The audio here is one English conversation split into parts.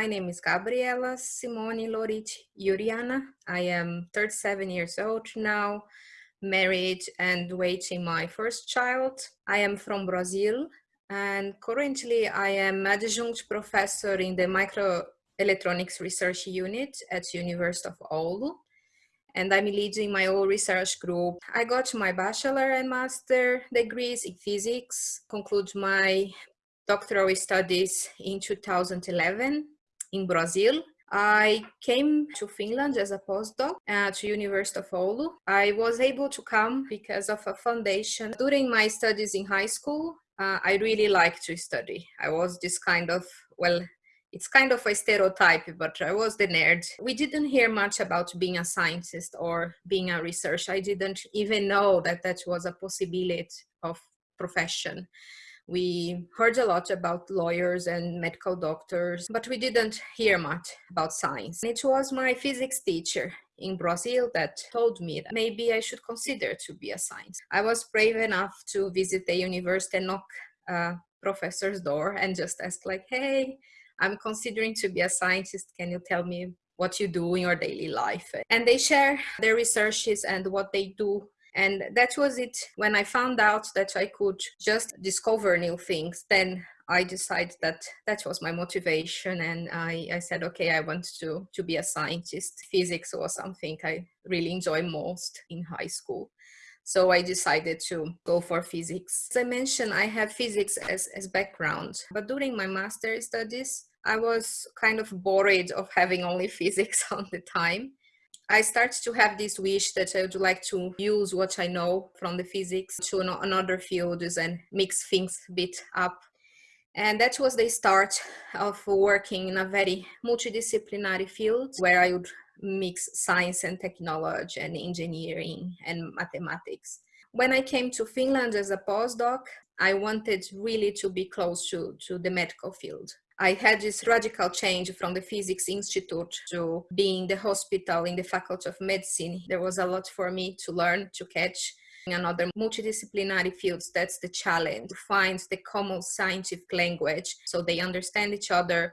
My name is Gabriela Simone Lorite Iuriana. I am 37 years old now, married and waiting my first child. I am from Brazil and currently I am adjunct professor in the microelectronics research unit at University of Oulu and I'm leading my own research group. I got my bachelor and master degrees in physics, conclude my doctoral studies in 2011 in Brazil. I came to Finland as a postdoc at University of Oulu. I was able to come because of a foundation. During my studies in high school, uh, I really liked to study. I was this kind of, well, it's kind of a stereotype, but I was the nerd. We didn't hear much about being a scientist or being a researcher. I didn't even know that that was a possibility of profession. We heard a lot about lawyers and medical doctors, but we didn't hear much about science. It was my physics teacher in Brazil that told me that maybe I should consider to be a scientist. I was brave enough to visit the university and knock a professor's door and just ask like, hey, I'm considering to be a scientist. Can you tell me what you do in your daily life? And they share their researches and what they do. And that was it. When I found out that I could just discover new things, then I decided that that was my motivation. And I, I said, okay, I want to, to be a scientist. Physics was something I really enjoy most in high school. So I decided to go for physics. As I mentioned, I have physics as, as background, but during my master studies, I was kind of bored of having only physics all the time. I started to have this wish that I would like to use what I know from the physics to another fields and mix things a bit up. And that was the start of working in a very multidisciplinary field where I would mix science and technology and engineering and mathematics. When I came to Finland as a postdoc, I wanted really to be close to, to the medical field. I had this radical change from the Physics Institute to being the hospital in the Faculty of Medicine. There was a lot for me to learn, to catch in another multidisciplinary fields. That's the challenge, to find the common scientific language so they understand each other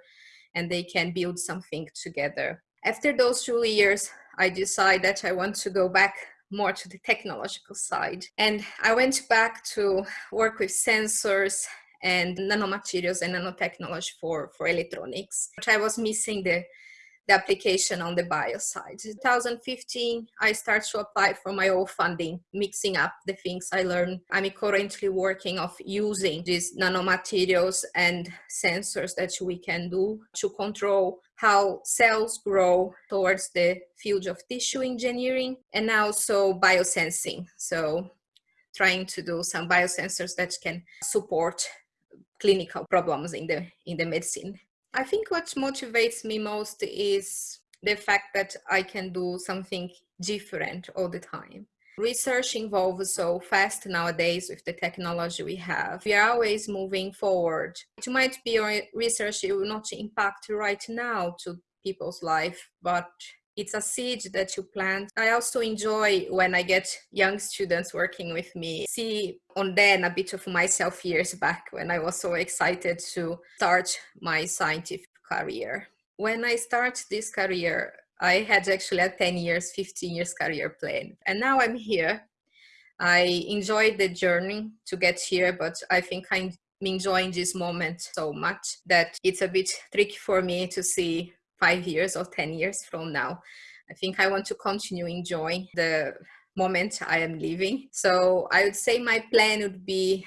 and they can build something together. After those two years, I decided that I want to go back more to the technological side. And I went back to work with sensors and nanomaterials and nanotechnology for, for electronics. But I was missing the, the application on the bio side. 2015, I started to apply for my own funding, mixing up the things I learned. I'm currently working of using these nanomaterials and sensors that we can do to control how cells grow towards the field of tissue engineering and also biosensing. So trying to do some biosensors that can support clinical problems in the in the medicine. I think what motivates me most is the fact that I can do something different all the time. Research evolves so fast nowadays with the technology we have. We are always moving forward. It might be research it will not impact right now to people's life, but it's a seed that you plant. I also enjoy when I get young students working with me, see on them a bit of myself years back when I was so excited to start my scientific career. When I start this career, I had actually a 10 years, 15 years career plan. And now I'm here. I enjoyed the journey to get here, but I think I'm enjoying this moment so much that it's a bit tricky for me to see five years or 10 years from now. I think I want to continue enjoying the moment I am living. So I would say my plan would be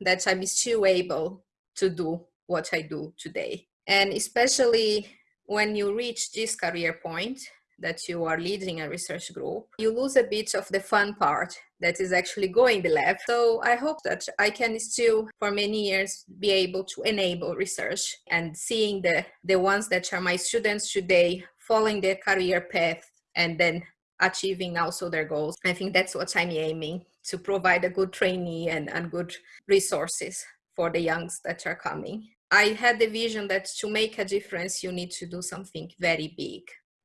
that I'm still able to do what I do today. And especially when you reach this career point that you are leading a research group, you lose a bit of the fun part that is actually going the lab. So I hope that I can still, for many years, be able to enable research and seeing the, the ones that are my students today following their career path and then achieving also their goals. I think that's what I'm aiming to provide a good trainee and, and good resources for the youngs that are coming. I had the vision that to make a difference, you need to do something very big.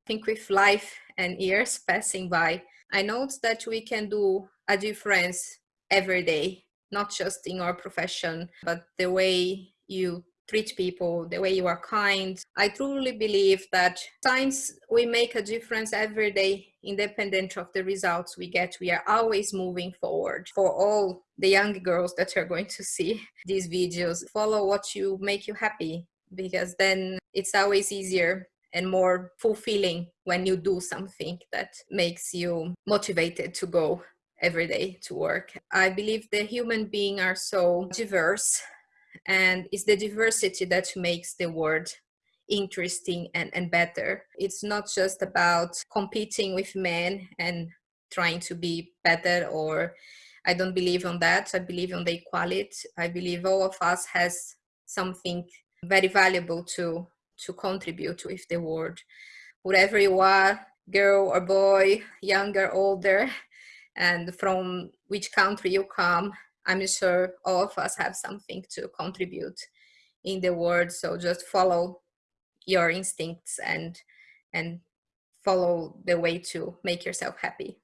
Think with life and years passing by, I note that we can do a difference every day, not just in our profession, but the way you treat people, the way you are kind. I truly believe that times we make a difference every day, independent of the results we get. We are always moving forward. For all the young girls that are going to see these videos, follow what you make you happy because then it's always easier and more fulfilling when you do something that makes you motivated to go every day to work. I believe the human being are so diverse and it's the diversity that makes the world interesting and, and better. It's not just about competing with men and trying to be better or I don't believe on that. I believe on the equality. I believe all of us has something very valuable to to contribute with the world. Whatever you are, girl or boy, younger, older, and from which country you come, I'm sure all of us have something to contribute in the world. So just follow your instincts and and follow the way to make yourself happy.